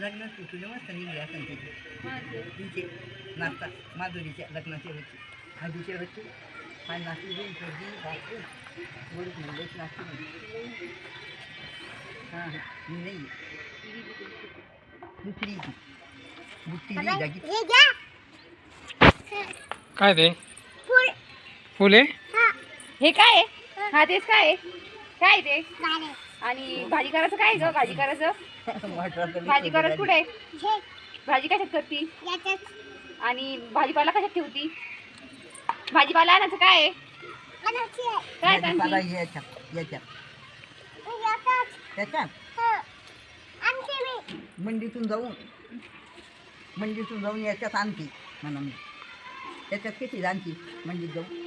लग्न तुझं मस्त निघली असेल तिचे? नाश्ता. माधुरीच्या लग्नाचे होते. हळदीचे होते. हा नाचली घेऊन सर्दी भाकरी गोड मुंबईत नाचली हां हां. मी नाही दुसरी बुट्टी जागी. काय ते? फुले? हे काय आहे? हा. तेच काय आहे? काय आहे ते? आणि भाजी करायचं काय ग? भाजी करायचं? भाजी करत कुठे आहे? भाजी कशात करती? आणि भाजीपाला कशात ठेवती? भाजीपाला आणायचं काय आहे? काय भाजीपाला आणती? याच्यात याच्यात. त्याच्यात मंडीतून जाऊन मंडीतून जाऊन याच्यात आणते म्हणा मी. त्याच्यात किती आणती? मंडीत जाऊन.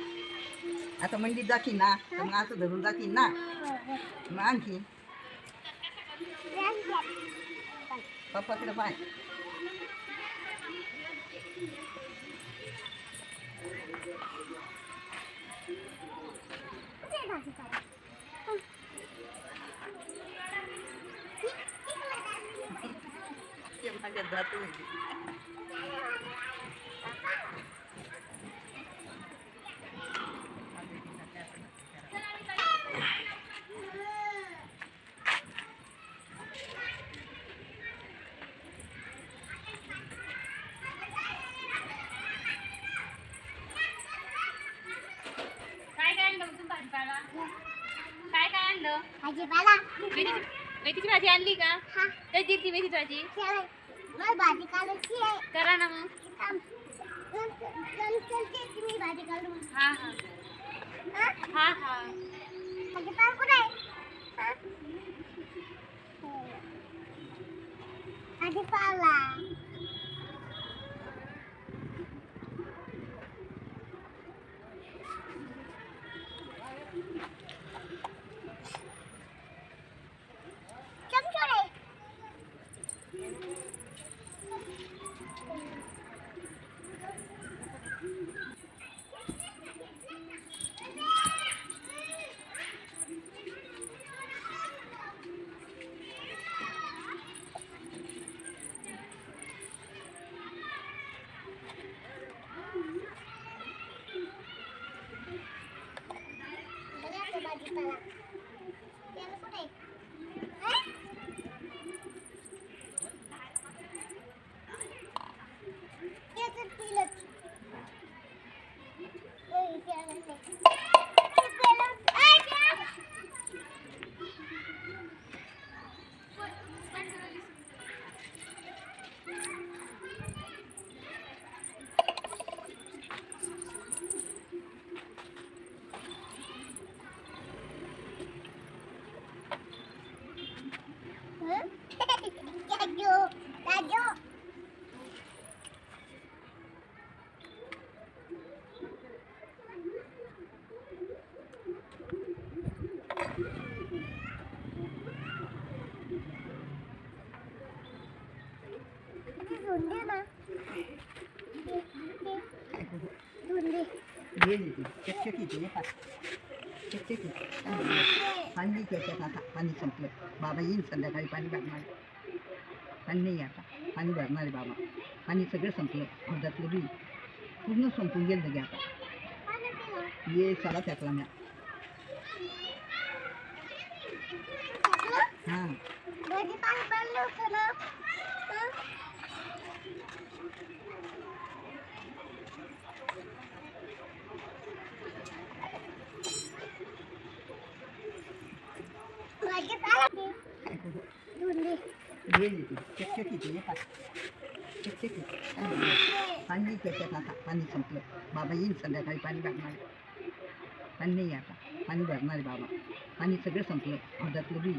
आता मंडीत जाती ना तर मग असं धरून जाती ना मग आणखी पप्पाकडे पाय ते माझ्या जातो काय काय आणलं मग तुम्ही भाजीपाला काय काय आणलं भाजीपाला मेथीची भाजी आणली का? हा. कधी ती मेथीची भाजी? मला भाजी काढायची आहे. करा ना मग. मी भाजी काढू हा हा. हा? हा भाजीपाला कुठे आहे? हा? भाजीपाला Bye. गेली ती चकचकी ती नाही का चकचकी पाणी त्याच्यात आता पाणी संपलं बाबा येईल संध्याकाळी पाणी भरणार पाणी नाही आता पाणी भरणार आहे बाबा पाणी सगळं संपलं दुधातलं बी पूर्ण संपून गेलं लगे आता पाणी पिलं. ये साला फेकला म्या हां भाजीपाला बनलं होतं ना. हं? भाजीपाला दे. धुंदे. गेली ती चकचकी ती नाही का चकचकी पाणी त्याच्यात आता पाणी संपलं बाबा येईल संध्याकाळी पाणी भरणार पाणी नाही आता पाणी भरणार आहे बाबा पाणी सगळं संपलं अर्धातलं बी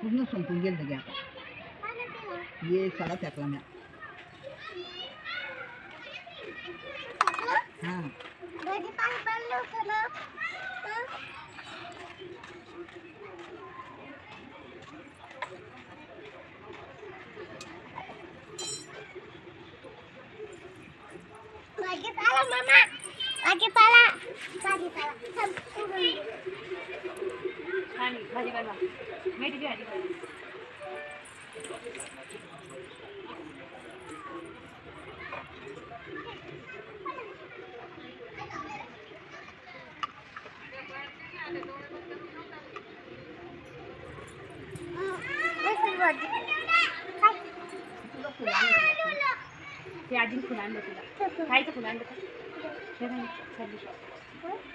पूर्ण संपून गेलं लगे आता ये. साला त्यातला म्या हां mama lagi pala lagi pala Hani, hadi Ya, jin kulağında dulu. Kaydı kulağında dulu. तुला फुलं आणलं